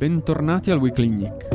bentornati al Weekly Nick.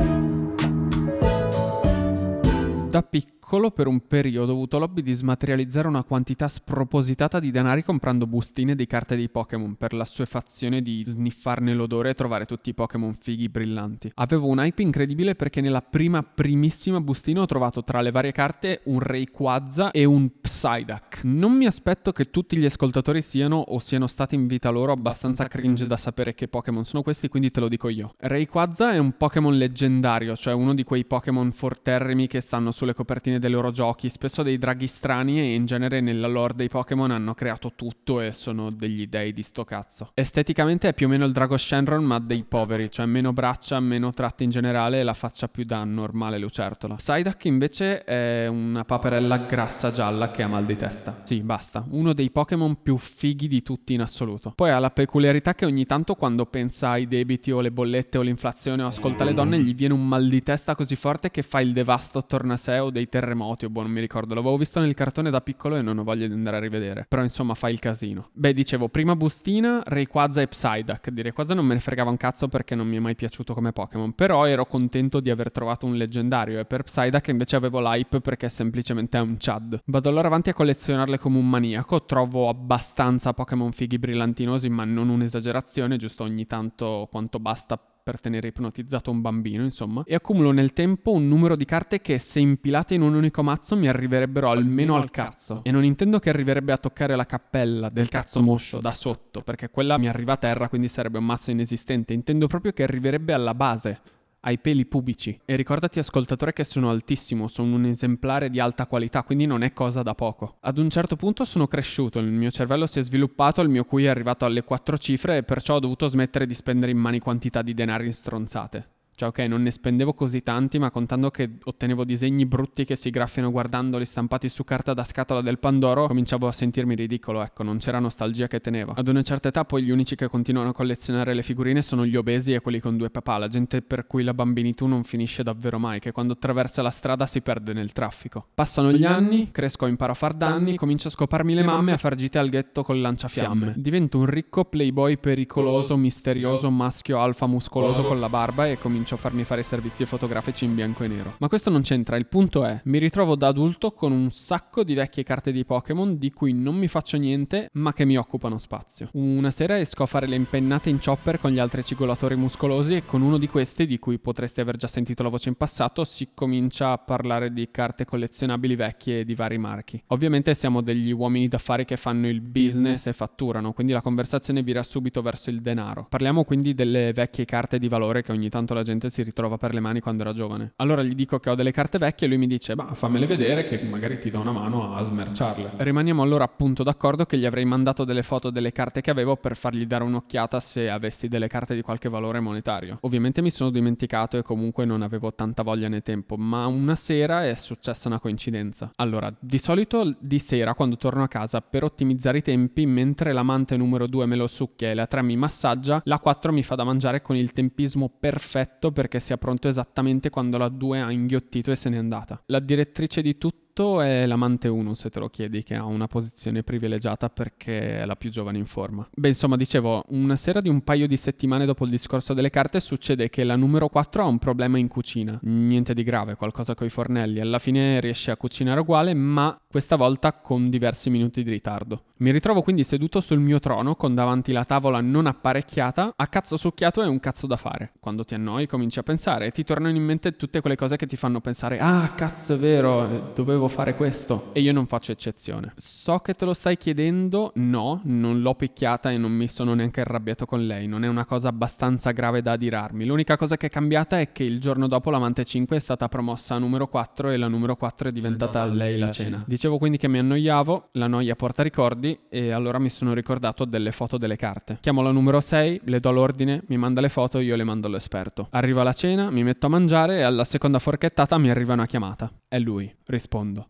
Da piccolo piccolo per un periodo ho avuto l'hobby di smaterializzare una quantità spropositata di denari comprando bustine di carte dei Pokémon per la suefazione di sniffarne l'odore e trovare tutti i Pokémon fighi brillanti. Avevo un hype incredibile perché nella prima primissima bustina ho trovato tra le varie carte un Rayquaza e un Psyduck. Non mi aspetto che tutti gli ascoltatori siano o siano stati in vita loro abbastanza cringe da sapere che Pokémon sono questi, quindi te lo dico io. Rayquaza è un Pokémon leggendario, cioè uno di quei Pokémon forterrimi che stanno sulle copertine fine dei loro giochi, spesso dei draghi strani e in genere nella lore dei Pokémon hanno creato tutto e sono degli dei di sto cazzo. Esteticamente è più o meno il drago Shenron ma dei poveri, cioè meno braccia, meno tratti in generale e la faccia più da normale lucertola. Psyduck invece è una paperella grassa gialla che ha mal di testa. Sì, basta. Uno dei Pokémon più fighi di tutti in assoluto. Poi ha la peculiarità che ogni tanto quando pensa ai debiti o le bollette o l'inflazione o ascolta le donne gli viene un mal di testa così forte che fa il devasto attorno a sé o dei terremoti terremoti o boh, non mi ricordo. L'avevo visto nel cartone da piccolo e non ho voglia di andare a rivedere. Però insomma fa il casino. Beh, dicevo, prima bustina, Rayquaza e Psyduck. Di Rayquaza non me ne fregava un cazzo perché non mi è mai piaciuto come Pokémon. Però ero contento di aver trovato un leggendario e per Psyduck invece avevo l'hype perché semplicemente è un Chad. Vado allora avanti a collezionarle come un maniaco. Trovo abbastanza Pokémon fighi brillantinosi, ma non un'esagerazione, giusto ogni tanto quanto basta per tenere ipnotizzato un bambino, insomma, e accumulo nel tempo un numero di carte che se impilate in un unico mazzo mi arriverebbero almeno al cazzo. E non intendo che arriverebbe a toccare la cappella del cazzo moscio da sotto, perché quella mi arriva a terra, quindi sarebbe un mazzo inesistente. Intendo proprio che arriverebbe alla base ai peli pubici. E ricordati ascoltatore che sono altissimo, sono un esemplare di alta qualità, quindi non è cosa da poco. Ad un certo punto sono cresciuto, il mio cervello si è sviluppato, il mio QI è arrivato alle quattro cifre e perciò ho dovuto smettere di spendere in mani quantità di denari in stronzate. Cioè, ok, non ne spendevo così tanti, ma contando che ottenevo disegni brutti che si graffiano guardandoli stampati su carta da scatola del Pandoro, cominciavo a sentirmi ridicolo, ecco, non c'era nostalgia che teneva. Ad una certa età poi gli unici che continuano a collezionare le figurine sono gli obesi e quelli con due papà, la gente per cui la bambinitù non finisce davvero mai, che quando attraversa la strada si perde nel traffico. Passano gli anni, cresco, imparo a far danni, comincio a scoparmi le mamme e a far gite al ghetto col lanciafiamme. Divento un ricco playboy pericoloso, misterioso, maschio alfa muscoloso con la barba e comincio comincio a farmi fare servizi fotografici in bianco e nero. Ma questo non c'entra, il punto è, mi ritrovo da adulto con un sacco di vecchie carte di Pokémon di cui non mi faccio niente, ma che mi occupano spazio. Una sera esco a fare le impennate in chopper con gli altri cigolatori muscolosi e con uno di questi, di cui potreste aver già sentito la voce in passato, si comincia a parlare di carte collezionabili vecchie di vari marchi. Ovviamente siamo degli uomini d'affari che fanno il business e fatturano, quindi la conversazione vira subito verso il denaro. Parliamo quindi delle vecchie carte di valore che ogni tanto la gente gente si ritrova per le mani quando era giovane. Allora gli dico che ho delle carte vecchie e lui mi dice, bah, fammele vedere che magari ti do una mano a smerciarle. Rimaniamo allora appunto d'accordo che gli avrei mandato delle foto delle carte che avevo per fargli dare un'occhiata se avessi delle carte di qualche valore monetario. Ovviamente mi sono dimenticato e comunque non avevo tanta voglia né tempo, ma una sera è successa una coincidenza. Allora, di solito di sera quando torno a casa per ottimizzare i tempi, mentre l'amante numero 2 me lo succhia e la 3 mi massaggia, la 4 mi fa da mangiare con il tempismo perfetto perché sia pronto esattamente quando la 2 ha inghiottito e se n'è andata. La direttrice di tutto tutto è l'amante 1, se te lo chiedi, che ha una posizione privilegiata perché è la più giovane in forma. Beh, insomma, dicevo, una sera di un paio di settimane dopo il discorso delle carte succede che la numero 4 ha un problema in cucina. Niente di grave, qualcosa coi fornelli. Alla fine riesce a cucinare uguale, ma questa volta con diversi minuti di ritardo. Mi ritrovo quindi seduto sul mio trono con davanti la tavola non apparecchiata, a cazzo succhiato e un cazzo da fare. Quando ti annoi cominci a pensare e ti tornano in mente tutte quelle cose che ti fanno pensare ah cazzo è vero, dovevo devo fare questo e io non faccio eccezione. So che te lo stai chiedendo, no, non l'ho picchiata e non mi sono neanche arrabbiato con lei, non è una cosa abbastanza grave da adirarmi. L'unica cosa che è cambiata è che il giorno dopo l'amante 5 è stata promossa a numero 4 e la numero 4 è diventata a lei la cena. Dicevo quindi che mi annoiavo, la noia porta ricordi e allora mi sono ricordato delle foto delle carte. Chiamo la numero 6, le do l'ordine, mi manda le foto, io le mando all'esperto. Arriva la cena, mi metto a mangiare e alla seconda forchettata mi arriva una chiamata. È lui, rispondo.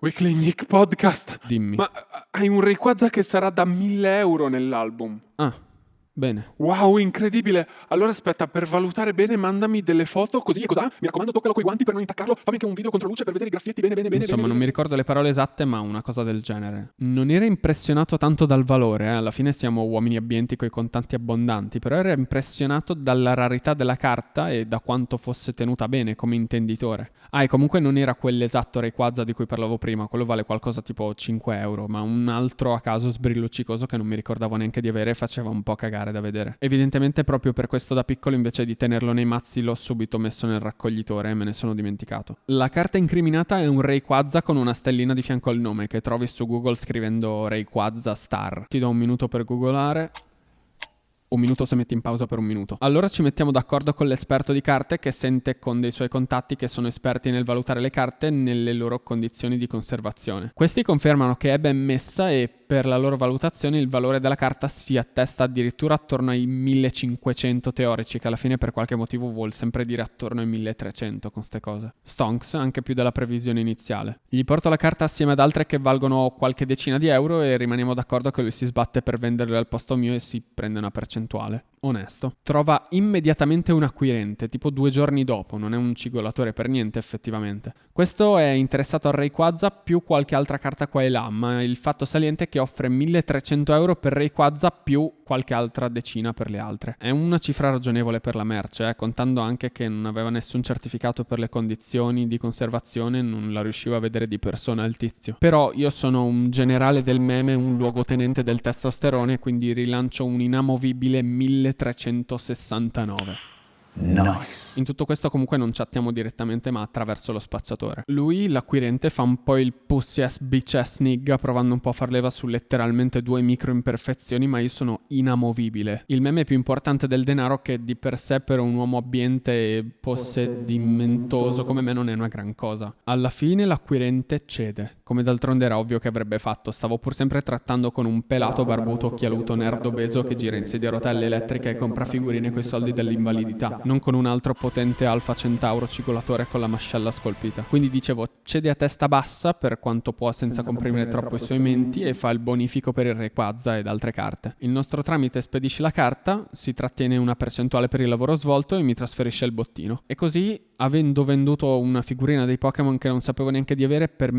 Weekly Nick Podcast. Dimmi. Ma hai un Rayquaza che sarà da 1000 euro nell'album. Ah, Bene. Wow, incredibile! Allora aspetta, per valutare bene mandami delle foto così e cos'ha? Mi raccomando, toccalo coi guanti per non intaccarlo. Fammi anche un video contro luce per vedere i graffietti bene bene bene. Insomma, bene, non mi ricordo le parole esatte, ma una cosa del genere. Non era impressionato tanto dal valore, eh? alla fine siamo uomini abbienti coi contanti abbondanti, però era impressionato dalla rarità della carta e da quanto fosse tenuta bene come intenditore. Ah, e comunque non era quell'esatto Rayquaza di cui parlavo prima, quello vale qualcosa tipo 5 euro, ma un altro a caso sbrilluccicoso che non mi ricordavo neanche di avere e faceva un po' cagare da vedere. Evidentemente Evidentemente proprio per questo da piccolo invece di tenerlo nei mazzi l'ho subito messo nel raccoglitore e me ne sono dimenticato. La carta incriminata è un Rayquaza con una stellina di fianco al nome che trovi su Google scrivendo Rayquaza Star. Ti do un minuto per googolare un minuto se metti in pausa per un minuto. Allora ci mettiamo d'accordo con l'esperto di carte che sente con dei suoi contatti che sono esperti nel valutare le carte nelle loro condizioni di conservazione. Questi confermano che è ben messa e per la loro valutazione il valore della carta si attesta addirittura attorno ai 1500 teorici, che alla fine per qualche motivo vuol sempre dire attorno ai 1300 con queste cose. Stonks anche più della previsione iniziale. Gli porto la carta assieme ad altre che valgono qualche decina di euro e rimaniamo d'accordo che lui si sbatte per venderle al posto mio e si prende una percentuale onesto. Trova immediatamente un acquirente, tipo due giorni dopo, non è un cigolatore per niente effettivamente. Questo è interessato al Rayquaza più qualche altra carta qua e là, ma il fatto saliente è che offre 1300 euro per Rayquaza più qualche altra decina per le altre. È una cifra ragionevole per la merce, eh, contando anche che non aveva nessun certificato per le condizioni di conservazione, non la riuscivo a vedere di persona il tizio. Però io sono un generale del meme, un luogotenente del testosterone, quindi rilancio un inamovibile 1300 1369. Nice. In tutto questo comunque non chattiamo direttamente ma attraverso lo spacciatore. Lui, l'acquirente, fa un po' il pussy ass bitch ass nigga provando un po' a far leva su letteralmente due micro imperfezioni ma io sono inamovibile. Il meme più importante del denaro che di per sé per un uomo abbiente e possedimentoso come me non è una gran cosa. Alla fine l'acquirente cede, come d'altronde era ovvio che avrebbe fatto. Stavo pur sempre trattando con un pelato barbuto occhialuto nerd obeso che gira in sedia a rotelle elettriche e compra figurine coi soldi dell'invalidità non con un altro potente Alfa Centauro cigolatore con la mascella scolpita. Quindi dicevo, cede a testa bassa per quanto può senza comprimere troppo i suoi menti e fa il bonifico per il Rayquaza ed altre carte. Il nostro tramite spedisce la carta, si trattiene una percentuale per il lavoro svolto e mi trasferisce il bottino. E così avendo venduto una figurina dei Pokémon che non sapevo neanche di avere per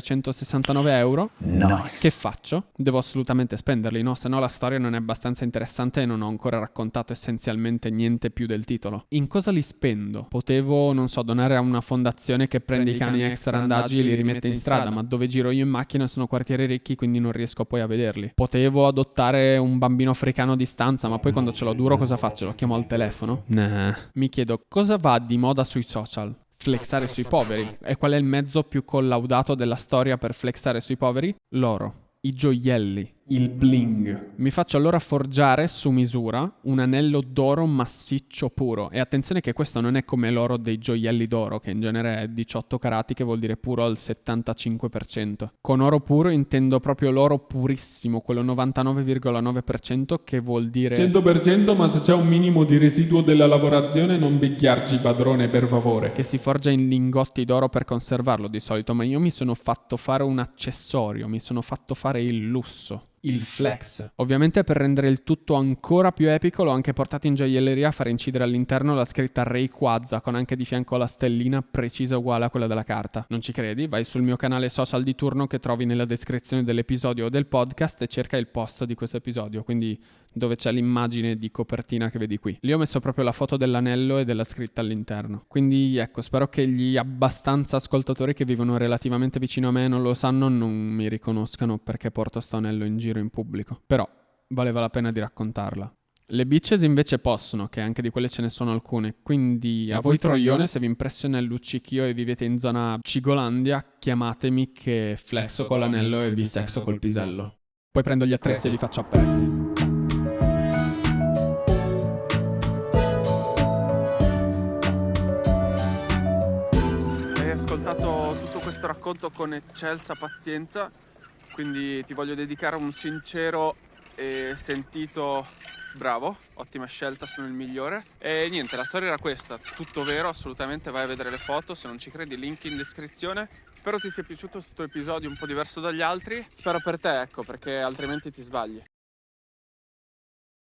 1369 euro, nice. che faccio? Devo assolutamente spenderli, no? Se no la storia non è abbastanza interessante e non ho ancora raccontato essenzialmente niente più del titolo. In cosa li spendo? Potevo, non so, donare a una fondazione che prende i cani extra andaggi e li rimette in strada, ma dove giro io in macchina sono quartieri ricchi, quindi non riesco poi a vederli. Potevo adottare un bambino africano a distanza, ma poi quando ce l'ho duro cosa faccio? Lo chiamo al telefono? Nah. Mi chiedo cosa va di moda sui social. Flexare sui poveri. E qual è il mezzo più collaudato della storia per flexare sui poveri? L'oro. I gioielli il bling. Mi faccio allora forgiare su misura un anello d'oro massiccio puro. E attenzione che questo non è come l'oro dei gioielli d'oro, che in genere è 18 carati, che vuol dire puro al 75%. Con oro puro intendo proprio l'oro purissimo, quello 99,9%, che vuol dire 100% ma se c'è un minimo di residuo della lavorazione non bicchiarci padrone per favore. Che si forgia in lingotti d'oro per conservarlo di solito, ma io mi sono fatto fare un accessorio, mi sono fatto fare il lusso il flex. Ovviamente per rendere il tutto ancora più epico l'ho anche portato in gioielleria a fare incidere all'interno la scritta Rayquaza con anche di fianco la stellina precisa uguale a quella della carta. Non ci credi? Vai sul mio canale social di turno che trovi nella descrizione dell'episodio o del podcast e cerca il post di questo episodio, quindi dove c'è l'immagine di copertina che vedi qui. Lì ho messo proprio la foto dell'anello e della scritta all'interno. Quindi ecco, spero che gli abbastanza ascoltatori che vivono relativamente vicino a me e non lo sanno non mi riconoscano perché porto sto anello in giro in pubblico. Però valeva la pena di raccontarla. Le bitches invece possono, che anche di quelle ce ne sono alcune. Quindi a, a voi troione, se vi impressiona il luccichio e vivete in zona Cigolandia, chiamatemi che flexo con l'anello e vi sexo col pisello. Poi prendo gli attrezzi e li faccio a pezzi. Racconto con eccelsa pazienza, quindi ti voglio dedicare un sincero e sentito bravo, ottima scelta, sono il migliore. E niente, la storia era questa, tutto vero, assolutamente, vai a vedere le foto, se non ci credi, link in descrizione. Spero ti sia piaciuto questo episodio un po' diverso dagli altri, spero per te, ecco, perché altrimenti ti sbagli.